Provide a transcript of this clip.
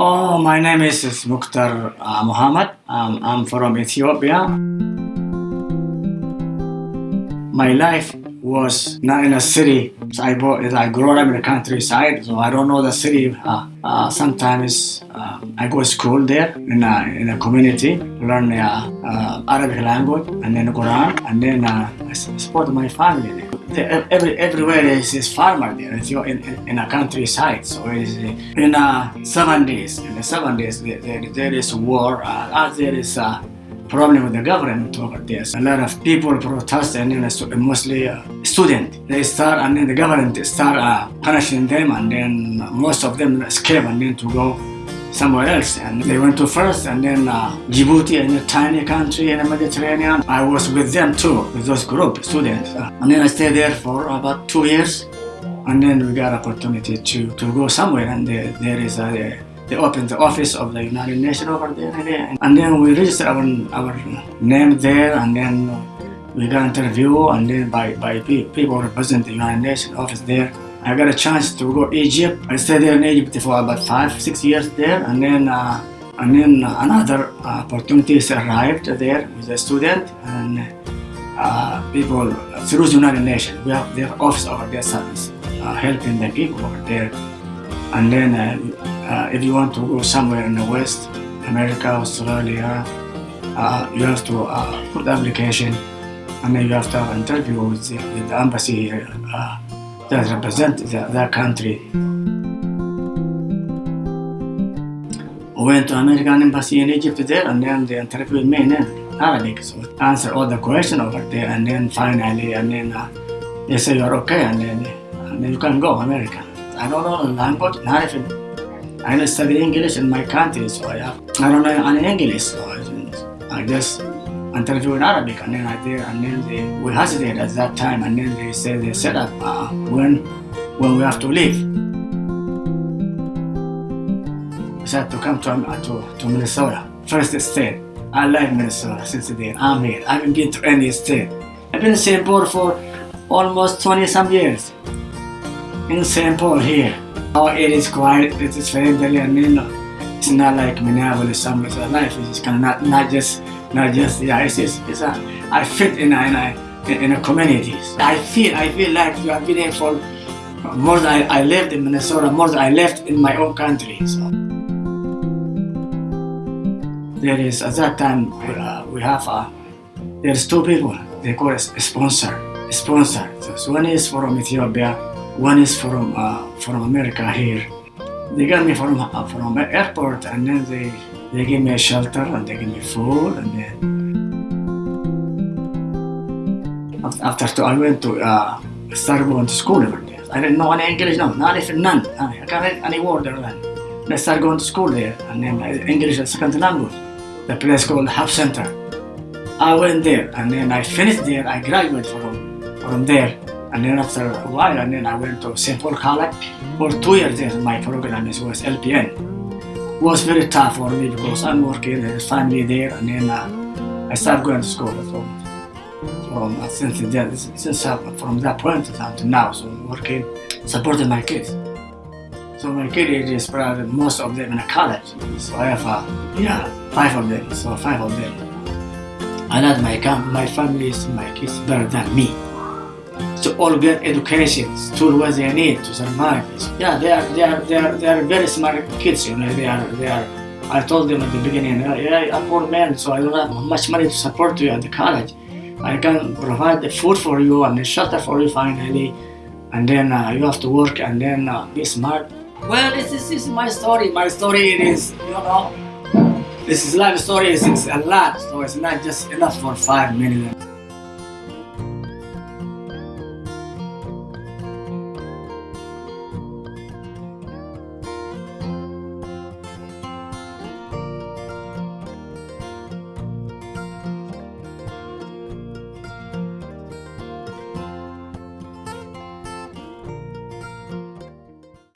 Oh, my name is, Mukhtar uh, Muhammad. Um, I'm from Ethiopia. My life was not in a city. So I, bought, I grew up in the countryside, so I don't know the city. Uh, uh, sometimes uh, I go to school there in a, in a community, learn uh, uh, Arabic language, and then Quran, and then I support my family. Every, everywhere is, is farmer there. It's in, in, in a countryside. So it's in uh, seven days. In the seven days, there, there is war. Uh, there is a problem with the government over this. A lot of people protest and then mostly uh, students. They start and then the government start uh, punishing them and then most of them escape and then to go somewhere else. And they went to first and then uh, Djibouti, in a tiny country in the Mediterranean. I was with them too, with those group students. Uh, and then I stayed there for about two years. And then we got opportunity to, to go somewhere and there, is a they opened the office of the United Nations over there, and then we registered our, our name there, and then we got interview, and then by, by people represent the United Nations office there. I got a chance to go to Egypt. I stayed there in Egypt for about five, six years there, and then uh, and then another opportunities arrived there with a student and uh, people through the United Nations. We have their office over there service, uh, helping the people over there, and then. Uh, uh, if you want to go somewhere in the West, America, Australia, uh, you have to uh, put the application and then you have to have an interview with the, with the embassy uh, that represents that country. We went to American embassy in Egypt there and then they interviewed me in Arabic. So answer all the questions over there and then finally and then uh, they say you're okay and then, and then you can go America. I don't know the language, not even I study English in my country, so I, have, I don't know any English, so I, I just interview in Arabic, and then I did, and then they, we hesitated at that time, and then they said they set up uh, when when we have to leave. We said to come to, uh, to, to Minnesota, first state. I like Minnesota since then. I'm here. I haven't been to any state. I've been in St. Paul for almost 20 some years. In St. Paul here. Oh, it is quiet, it is friendly and you know, it's not like Minneapolis, some of life is kind of not, not just, not just, yeah, it's, it's, it's a, I fit in a, in a, in a community. I feel, I feel like you have been here for more than I, I lived in Minnesota, more than I left in my own country. So. There is, at that time, uh, we have, uh, there's two people, they call a sponsor, a sponsor. So one is from Ethiopia, one is from uh, from America here. They got me from uh, from airport and then they they give me a shelter and they give me food and then after two, I went to uh, start going to school over there. I didn't know any English, no, not even none. I can't read any word or none. I started going to school there and then English as second language. The place called Hubbs Center. I went there and then I finished there. I graduated from from there and then after a while, and then I went to St. Paul College for two years there. My program is, was LPN. Was very tough for me because I'm working, there's family there, and then uh, I started going to school. So, from, uh, since, that, since uh, from that point until now, so working, supporting my kids. So my kids is probably most of them in a college. So I have, uh, yeah, five of them. So five of them. I love my, my family, is my kids better than me to all get education, to what they need to survive. Yeah, they are they are they are they are very smart kids. You know, they are they are. I told them at the beginning, yeah, I'm poor man, so I don't have much money to support you at the college. I can provide the food for you and the shelter for you finally, and then uh, you have to work and then uh, be smart. Well, this is, this is my story. My story is, you know, this is life story. It's, it's a lot, so it's not just enough for five minutes.